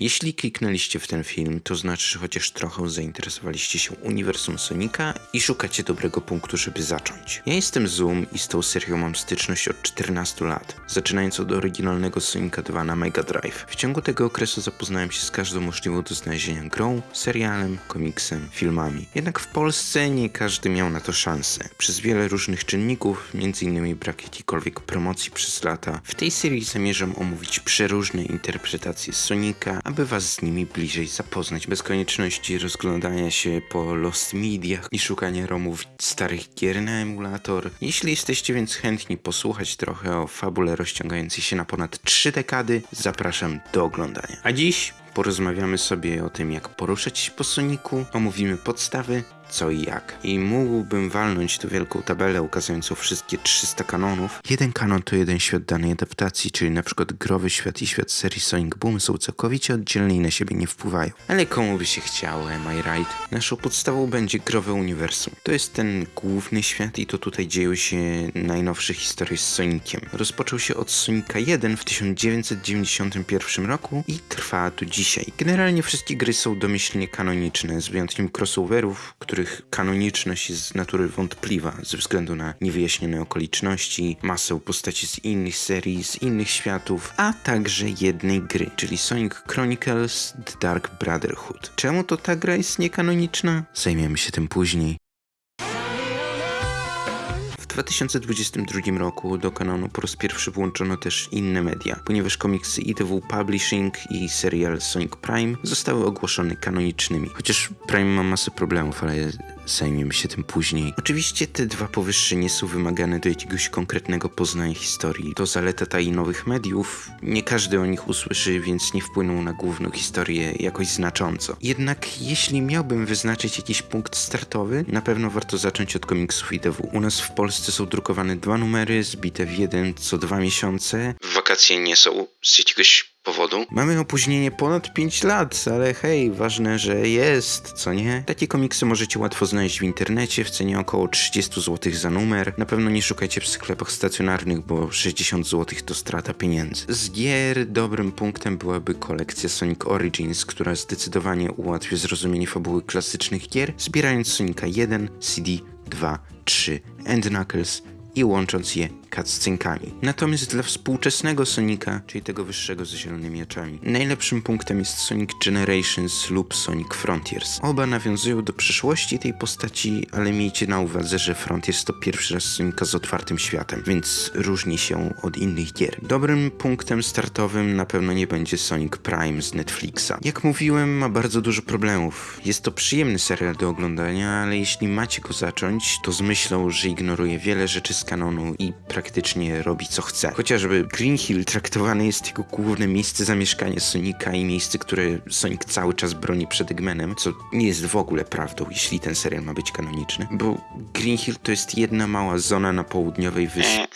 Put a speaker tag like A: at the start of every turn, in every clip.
A: Jeśli kliknęliście w ten film, to znaczy, że chociaż trochę zainteresowaliście się uniwersum Sonika i szukacie dobrego punktu, żeby zacząć. Ja jestem Zoom i z tą serią mam styczność od 14 lat, zaczynając od oryginalnego Sonika 2 na Mega Drive. W ciągu tego okresu zapoznałem się z każdą możliwą do znalezienia grą, serialem, komiksem, filmami. Jednak w Polsce nie każdy miał na to szansę. Przez wiele różnych czynników, m.in. brak jakiejkolwiek promocji przez lata, w tej serii zamierzam omówić przeróżne interpretacje Sonika, aby was z nimi bliżej zapoznać, bez konieczności rozglądania się po Lost Mediach i szukania romów starych gier na emulator. Jeśli jesteście więc chętni posłuchać trochę o fabule rozciągającej się na ponad 3 dekady, zapraszam do oglądania. A dziś porozmawiamy sobie o tym, jak poruszać się po Soniku, omówimy podstawy, co i jak. I mógłbym walnąć tu wielką tabelę ukazującą wszystkie 300 kanonów. Jeden kanon to jeden świat danej adaptacji, czyli na przykład growy świat i świat serii Sonic Boom są całkowicie oddzielne i na siebie nie wpływają. Ale komu by się chciało, am I right? Naszą podstawą będzie growe uniwersum. To jest ten główny świat i to tutaj dzieją się najnowsze historie z Soniciem. Rozpoczął się od Sonika 1 w 1991 roku i trwa do dzisiaj. Generalnie wszystkie gry są domyślnie kanoniczne, z wyjątkiem crossoverów, których kanoniczność jest z natury wątpliwa ze względu na niewyjaśnione okoliczności, masę postaci z innych serii, z innych światów, a także jednej gry, czyli Sonic Chronicles The Dark Brotherhood. Czemu to ta gra jest niekanoniczna? Zajmiemy się tym później. W 2022 roku do kanonu po raz pierwszy włączono też inne media, ponieważ komiksy ITW Publishing i serial Sonic Prime zostały ogłoszone kanonicznymi. Chociaż Prime ma masę problemów, ale zajmiemy się tym później. Oczywiście te dwa powyższe nie są wymagane do jakiegoś konkretnego poznania historii. To zaleta ta i nowych mediów. Nie każdy o nich usłyszy, więc nie wpłyną na główną historię jakoś znacząco. Jednak jeśli miałbym wyznaczyć jakiś punkt startowy, na pewno warto zacząć od komiksów IDW. U nas w Polsce są drukowane dwa numery, zbite w jeden co dwa miesiące. Wakacje nie są z jakiegoś powodu. Mamy opóźnienie ponad 5 lat, ale hej, ważne, że jest, co nie? Takie komiksy możecie łatwo znaleźć w internecie w cenie około 30 zł za numer. Na pewno nie szukajcie w sklepach stacjonarnych, bo 60 zł to strata pieniędzy. Z gier dobrym punktem byłaby kolekcja Sonic Origins, która zdecydowanie ułatwia zrozumienie fabuły klasycznych gier, zbierając Sonika 1, CD, 2, 3, End Knuckles i łącząc je cutscenkami. Natomiast dla współczesnego Sonika, czyli tego wyższego z zielonymi oczami, najlepszym punktem jest Sonic Generations lub Sonic Frontiers. Oba nawiązują do przeszłości tej postaci, ale miejcie na uwadze, że Frontiers to pierwszy raz Sonika z otwartym światem, więc różni się od innych gier. Dobrym punktem startowym na pewno nie będzie Sonic Prime z Netflixa. Jak mówiłem, ma bardzo dużo problemów. Jest to przyjemny serial do oglądania, ale jeśli macie go zacząć, to z myślą, że ignoruje wiele rzeczy z kanonu i praktycznie robi co chce. Chociażby Green Hill traktowany jest jako główne miejsce zamieszkania Sonika i miejsce, które Sonic cały czas broni przed Eggmanem, co nie jest w ogóle prawdą, jeśli ten serial ma być kanoniczny, bo Green Hill to jest jedna mała zona na południowej wyspie.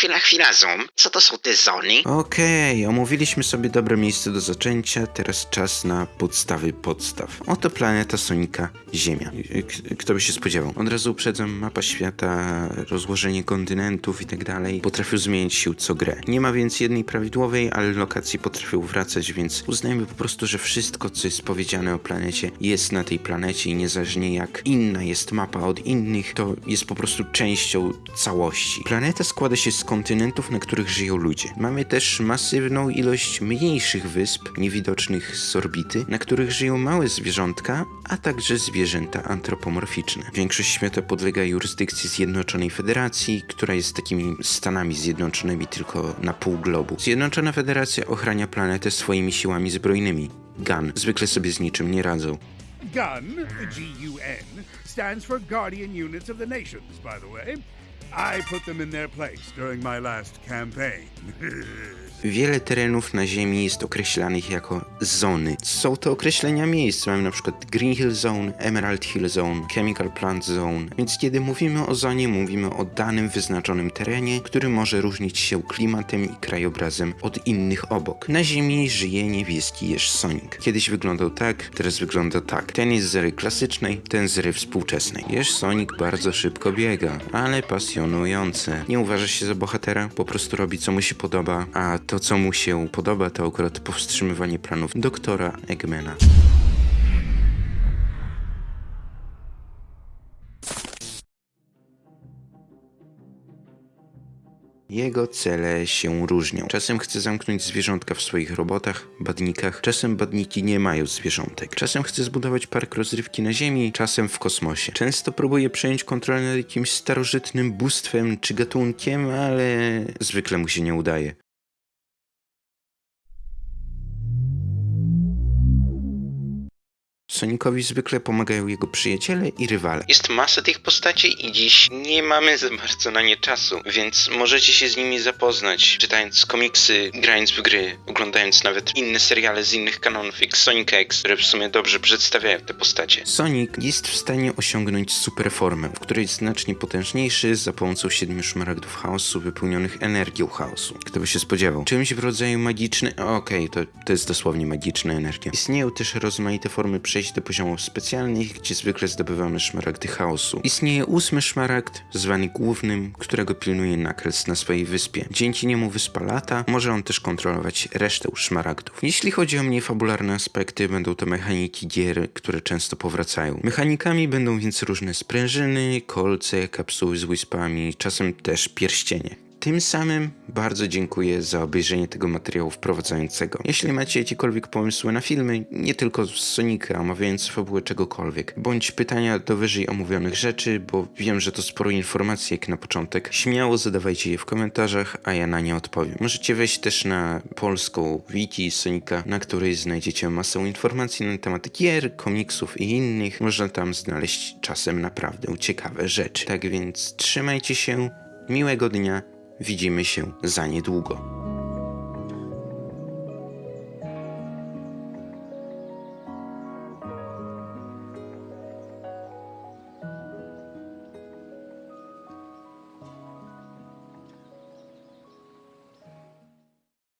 B: Chwila, chwila, Zoom. Co to są te zony?
A: Okej, omówiliśmy sobie dobre miejsce do zaczęcia, teraz czas na podstawy podstaw. Oto planeta Sonika, Ziemia. K- kto by się spodziewał? Od razu uprzedzam, mapa świata, rozłożenie kontynentów i tak dalej potrafią zmieniać się co grę. Nie ma więc jednej prawidłowej, ale lokacje potrafią wracać, więc uznajmy po prostu, że wszystko, co jest powiedziane o planecie, jest na tej planecie i niezależnie jak inna jest mapa od innych, to jest po prostu częścią całości. Planeta składa się z kontynentów, na których żyją ludzie. Mamy też masywną ilość mniejszych wysp, niewidocznych z orbity, na których żyją małe zwierzątka, a także zwierzęta antropomorficzne. Większość świata podlega jurysdykcji Zjednoczonej Federacji, która jest takimi Stanami Zjednoczonymi tylko na pół globu. Zjednoczona Federacja ochrania planetę swoimi siłami zbrojnymi. GAN zwykle sobie z niczym nie radzą.
C: GUN, G-U-N, stands for Guardian Units of the Nations, by the way.
A: Wiele terenów na Ziemi jest określanych jako zony. Są to określenia miejsc. Mamy przykład Green Hill Zone, Emerald Hill Zone, Chemical Plant Zone. Więc kiedy mówimy o zonie, mówimy o danym wyznaczonym terenie, który może różnić się klimatem i krajobrazem od innych obok. Na Ziemi żyje niebieski jeż Sonic. Kiedyś wyglądał tak, teraz wygląda tak. Ten jest z ery klasycznej, ten z ery współczesnej. Jeż Sonic bardzo szybko biega, ale pasuje Nie uważa się za bohatera, po prostu robi co mu się podoba, a to co mu się podoba to akurat powstrzymywanie planów doktora Eggmana. Jego cele się różnią. Czasem chce zamknąć zwierzątka w swoich robotach, badnikach, czasem badniki nie mają zwierzątek. Czasem chce zbudować park rozrywki na Ziemi, czasem w kosmosie. Często próbuje przejąć kontrolę nad jakimś starożytnym bóstwem czy gatunkiem, ale zwykle mu się nie udaje. Sonicowi zwykle pomagają jego przyjaciele i rywale. Jest masa tych postaci i dziś nie mamy za bardzo na nie czasu, więc możecie się z nimi zapoznać, czytając komiksy, grając w gry, oglądając nawet inne seriale z innych kanonów, jak Sonic X, które w sumie dobrze przedstawiają te postacie. Sonic jest w stanie osiągnąć superformę, w której jest znacznie potężniejszy za pomocą siedmiu szmaragdów chaosu wypełnionych energią chaosu. Kto by się spodziewał? Czymś w rodzaju magiczny... Okej, to, to jest dosłownie magiczna energia. Istnieją też rozmaite formy przejść do poziomów specjalnych, gdzie zwykle zdobywamy szmaragdy chaosu. Istnieje ósmy szmaragd, zwany głównym, którego pilnuje Knuckles na swojej wyspie. Dzięki niemu wyspa lata, może on też kontrolować resztę szmaragdów. Jeśli chodzi o mniej fabularne aspekty, będą to mechaniki gier, które często powracają. Mechanikami będą więc różne sprężyny, kolce, kapsuły z wyspami, czasem też pierścienie. Tym samym bardzo dziękuję za obejrzenie tego materiału wprowadzającego. Jeśli macie jakiekolwiek pomysły na filmy, nie tylko z Sonika, omawiając fabułę czegokolwiek, bądź pytania do wyżej omówionych rzeczy, bo wiem, że to sporo informacji jak na początek, śmiało zadawajcie je w komentarzach, a ja na nie odpowiem. Możecie wejść też na polską wiki Sonika, na której znajdziecie masę informacji na temat gier, komiksów i innych. Można tam znaleźć czasem naprawdę ciekawe rzeczy. Tak więc trzymajcie się, miłego dnia, widzimy się za niedługo.